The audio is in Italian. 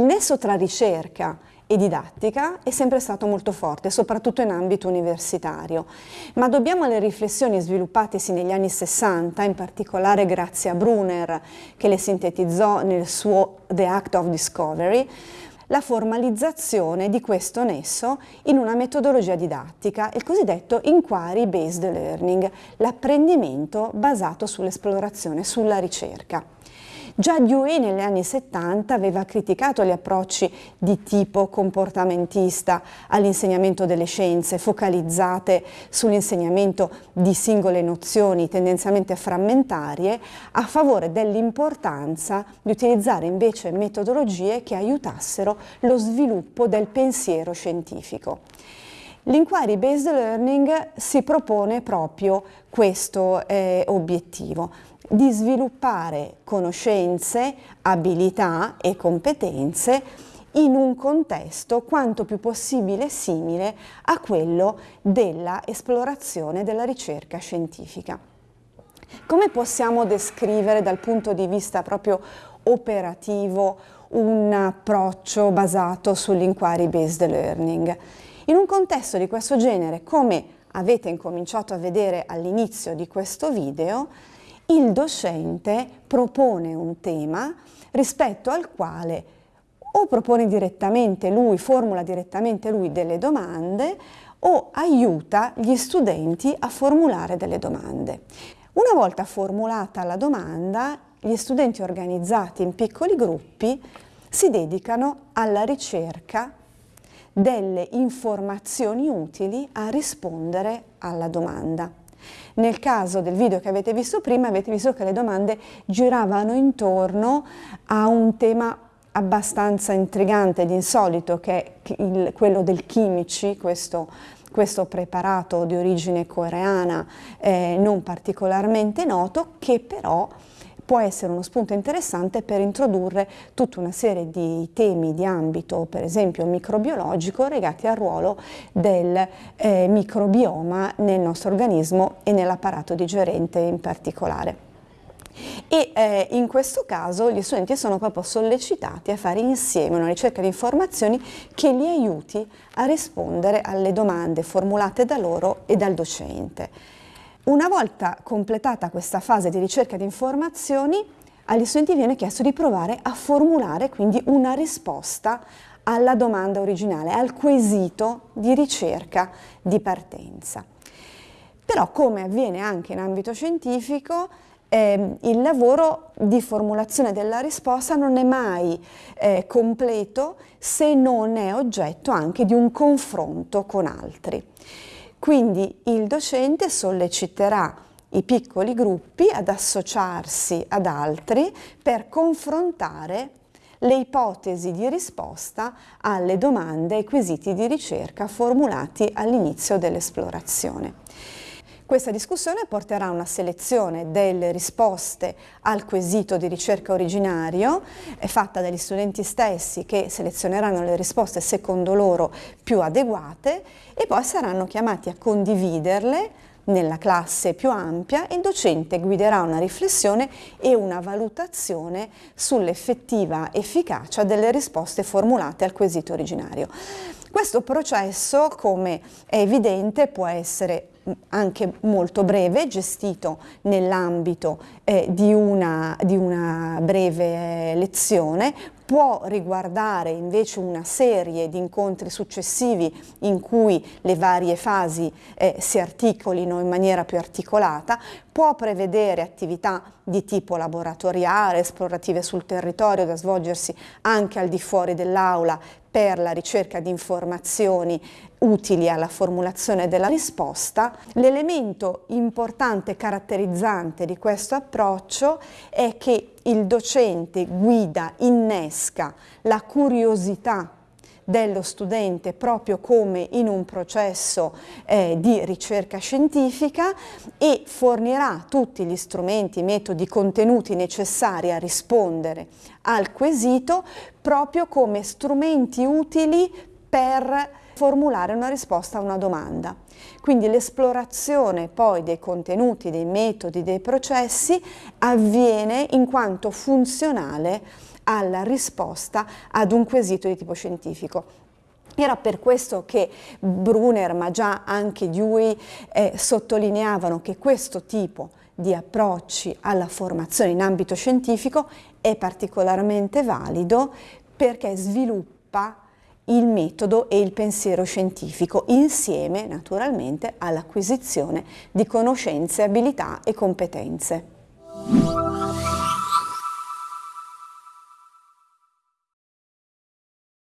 nesso tra ricerca e didattica è sempre stato molto forte, soprattutto in ambito universitario, ma dobbiamo alle riflessioni sviluppatesi negli anni 60, in particolare grazie a Brunner che le sintetizzò nel suo The Act of Discovery, la formalizzazione di questo nesso in una metodologia didattica, il cosiddetto inquiry based learning, l'apprendimento basato sull'esplorazione, sulla ricerca. Già Dewey negli anni 70 aveva criticato gli approcci di tipo comportamentista all'insegnamento delle scienze, focalizzate sull'insegnamento di singole nozioni tendenzialmente frammentarie, a favore dell'importanza di utilizzare invece metodologie che aiutassero lo sviluppo del pensiero scientifico. L'inquiry based learning si propone proprio questo eh, obiettivo, di sviluppare conoscenze, abilità e competenze in un contesto quanto più possibile simile a quello della esplorazione della ricerca scientifica. Come possiamo descrivere dal punto di vista proprio operativo un approccio basato sull'inquiry based learning? In un contesto di questo genere, come avete incominciato a vedere all'inizio di questo video, il docente propone un tema rispetto al quale o propone direttamente lui, formula direttamente lui delle domande o aiuta gli studenti a formulare delle domande. Una volta formulata la domanda, gli studenti organizzati in piccoli gruppi si dedicano alla ricerca delle informazioni utili a rispondere alla domanda. Nel caso del video che avete visto prima avete visto che le domande giravano intorno a un tema abbastanza intrigante ed insolito che è il, quello del chimici, questo, questo, preparato di origine coreana eh, non particolarmente noto che però può essere uno spunto interessante per introdurre tutta una serie di temi di ambito, per esempio microbiologico, legati al ruolo del eh, microbioma nel nostro organismo e nell'apparato digerente in particolare. E eh, in questo caso gli studenti sono proprio sollecitati a fare insieme una ricerca di informazioni che li aiuti a rispondere alle domande formulate da loro e dal docente. Una volta completata questa fase di ricerca di informazioni, agli studenti viene chiesto di provare a formulare quindi una risposta alla domanda originale, al quesito di ricerca di partenza. Però come avviene anche in ambito scientifico, eh, il lavoro di formulazione della risposta non è mai eh, completo se non è oggetto anche di un confronto con altri. Quindi il docente solleciterà i piccoli gruppi ad associarsi ad altri per confrontare le ipotesi di risposta alle domande e quesiti di ricerca formulati all'inizio dell'esplorazione. Questa discussione porterà a una selezione delle risposte al quesito di ricerca originario, fatta dagli studenti stessi che selezioneranno le risposte secondo loro più adeguate e poi saranno chiamati a condividerle nella classe più ampia il docente guiderà una riflessione e una valutazione sull'effettiva efficacia delle risposte formulate al quesito originario. Questo processo, come è evidente, può essere anche molto breve, gestito nell'ambito eh, di, una, di, una, breve lezione, può riguardare invece una serie di incontri successivi in cui le varie fasi eh, si articolino in maniera più articolata, può prevedere attività di tipo laboratoriale, esplorative sul territorio da svolgersi anche al di fuori dell'aula per la ricerca di informazioni utili alla formulazione della risposta, l'elemento importante e caratterizzante di questo approccio è che il docente guida, innesca la curiosità dello studente proprio come in un processo eh, di ricerca scientifica e fornirà tutti gli strumenti, metodi, contenuti necessari a rispondere al quesito proprio come strumenti utili per formulare una risposta a una domanda. Quindi l'esplorazione poi dei contenuti, dei metodi, dei processi avviene in quanto funzionale alla risposta ad un quesito di tipo scientifico. Era per questo che Brunner, ma già anche Dewey, eh, sottolineavano che questo tipo di approcci alla formazione in ambito scientifico è particolarmente valido perché sviluppa il metodo e il pensiero scientifico insieme naturalmente all'acquisizione di conoscenze, abilità e competenze.